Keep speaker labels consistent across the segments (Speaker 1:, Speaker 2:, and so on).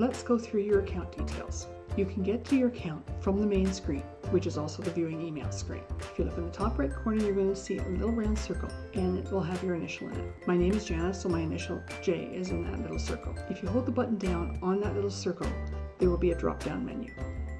Speaker 1: let's go through your account details. You can get to your account from the main screen, which is also the viewing email screen. If you look in the top right corner, you're going to see a little round circle and it will have your initial in it. My name is Janice, so my initial J is in that little circle. If you hold the button down on that little circle, there will be a drop down menu.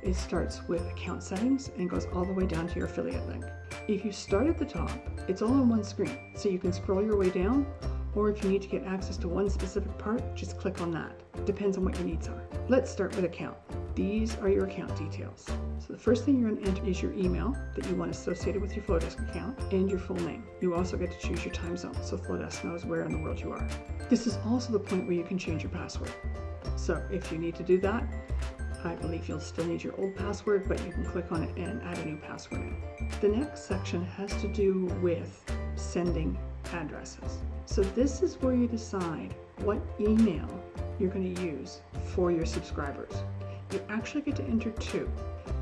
Speaker 1: It starts with account settings and goes all the way down to your affiliate link. If you start at the top, it's all on one screen, so you can scroll your way down or if you need to get access to one specific part, just click on that. Depends on what your needs are. Let's start with account. These are your account details. So the first thing you're going to enter is your email that you want associated with your Flodesk account and your full name. You also get to choose your time zone so Flodesk knows where in the world you are. This is also the point where you can change your password. So if you need to do that, I believe you'll still need your old password, but you can click on it and add a new password in. The next section has to do with sending addresses. So this is where you decide what email you're going to use for your subscribers. You actually get to enter two.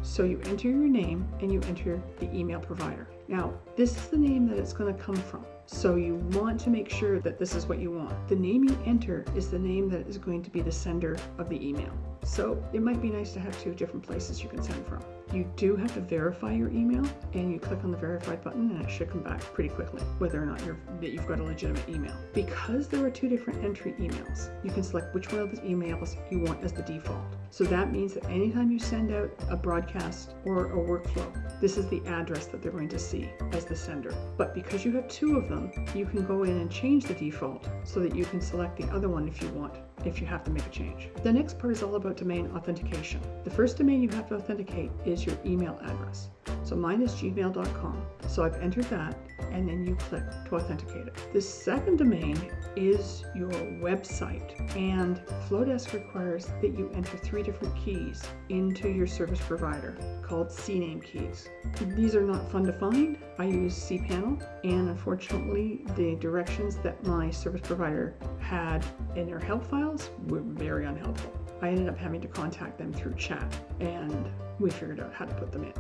Speaker 1: So you enter your name and you enter the email provider. Now, this is the name that it's going to come from. So you want to make sure that this is what you want. The name you enter is the name that is going to be the sender of the email. So it might be nice to have two different places you can send from. You do have to verify your email and you click on the verified button and it should come back pretty quickly whether or not that you've got a legitimate email. Because there are two different entry emails, you can select which one of the emails you want as the default. So that means that anytime you send out a broadcast or a workflow, this is the address that they're going to see as the sender. But because you have two of them, you can go in and change the default so that you can select the other one if you want if you have to make a change. The next part is all about domain authentication. The first domain you have to authenticate is your email address. So mine is gmail.com. So I've entered that and then you click to authenticate it. The second domain is your website and Flodesk requires that you enter three different keys into your service provider called CNAME keys. These are not fun to find. I use cPanel and unfortunately the directions that my service provider had in their help files were very unhelpful. I ended up having to contact them through chat and we figured out how to put them in.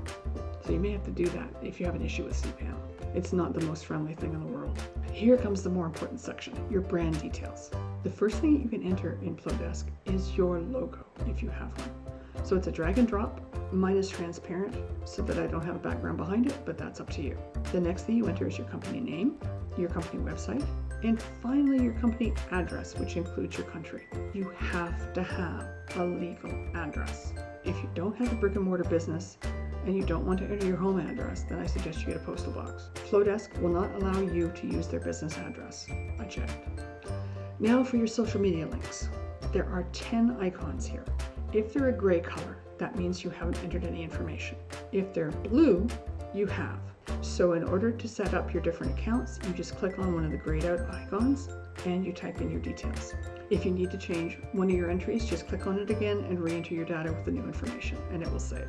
Speaker 1: So you may have to do that if you have an issue with cPanel. It's not the most friendly thing in the world. Here comes the more important section, your brand details. The first thing that you can enter in Flodesk is your logo, if you have one. So it's a drag and drop. Mine is transparent so that I don't have a background behind it, but that's up to you. The next thing you enter is your company name, your company website, and finally your company address, which includes your country. You have to have a legal address. If you don't have a brick and mortar business, and you don't want to enter your home address, then I suggest you get a postal box. Flodesk will not allow you to use their business address. I checked. Now for your social media links. There are 10 icons here. If they're a gray color, that means you haven't entered any information. If they're blue, you have. So in order to set up your different accounts, you just click on one of the grayed out icons and you type in your details. If you need to change one of your entries, just click on it again and re-enter your data with the new information and it will save.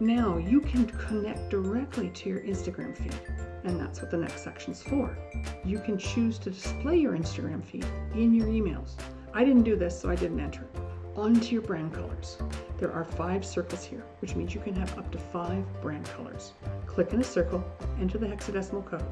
Speaker 1: Now you can connect directly to your Instagram feed, and that's what the next section is for. You can choose to display your Instagram feed in your emails. I didn't do this, so I didn't enter it. Onto your brand colors. There are five circles here, which means you can have up to five brand colors. Click in a circle, enter the hexadecimal code,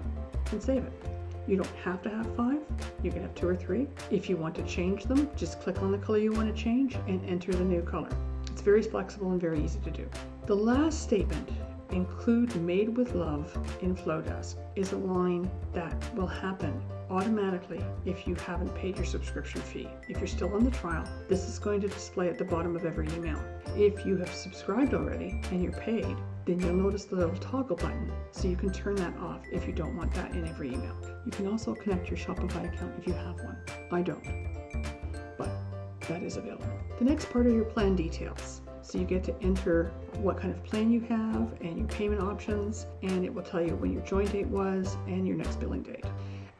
Speaker 1: and save it. You don't have to have five, you can have two or three. If you want to change them, just click on the color you want to change and enter the new color. It's very flexible and very easy to do. The last statement, include made with love in Flodesk, is a line that will happen automatically if you haven't paid your subscription fee. If you're still on the trial, this is going to display at the bottom of every email. If you have subscribed already and you're paid, then you'll notice the little toggle button so you can turn that off if you don't want that in every email. You can also connect your Shopify account if you have one. I don't, but that is available. The next part are your plan details. So you get to enter what kind of plan you have and your payment options, and it will tell you when your join date was and your next billing date.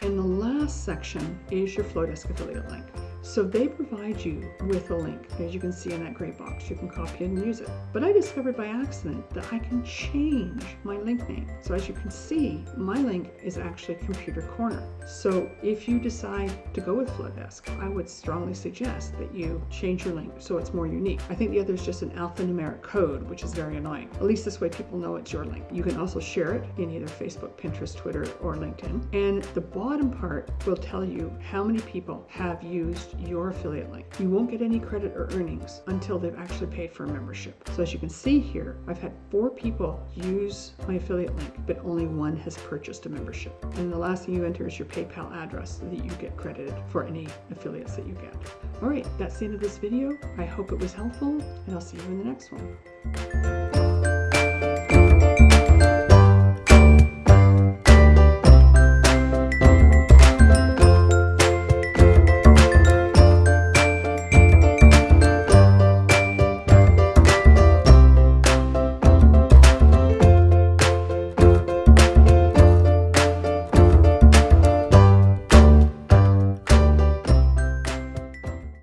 Speaker 1: And the last section is your Flodesk affiliate link. So they provide you with a link, as you can see in that gray box. You can copy and use it. But I discovered by accident that I can change my link name. So as you can see, my link is actually Computer Corner. So if you decide to go with Flodesk, I would strongly suggest that you change your link so it's more unique. I think the other is just an alphanumeric code, which is very annoying. At least this way people know it's your link. You can also share it in either Facebook, Pinterest, Twitter, or LinkedIn. And the bottom part will tell you how many people have used your affiliate link. You won't get any credit or earnings until they've actually paid for a membership. So as you can see here, I've had four people use my affiliate link, but only one has purchased a membership. And the last thing you enter is your PayPal address so that you get credited for any affiliates that you get. All right, that's the end of this video. I hope it was helpful and I'll see you in the next one.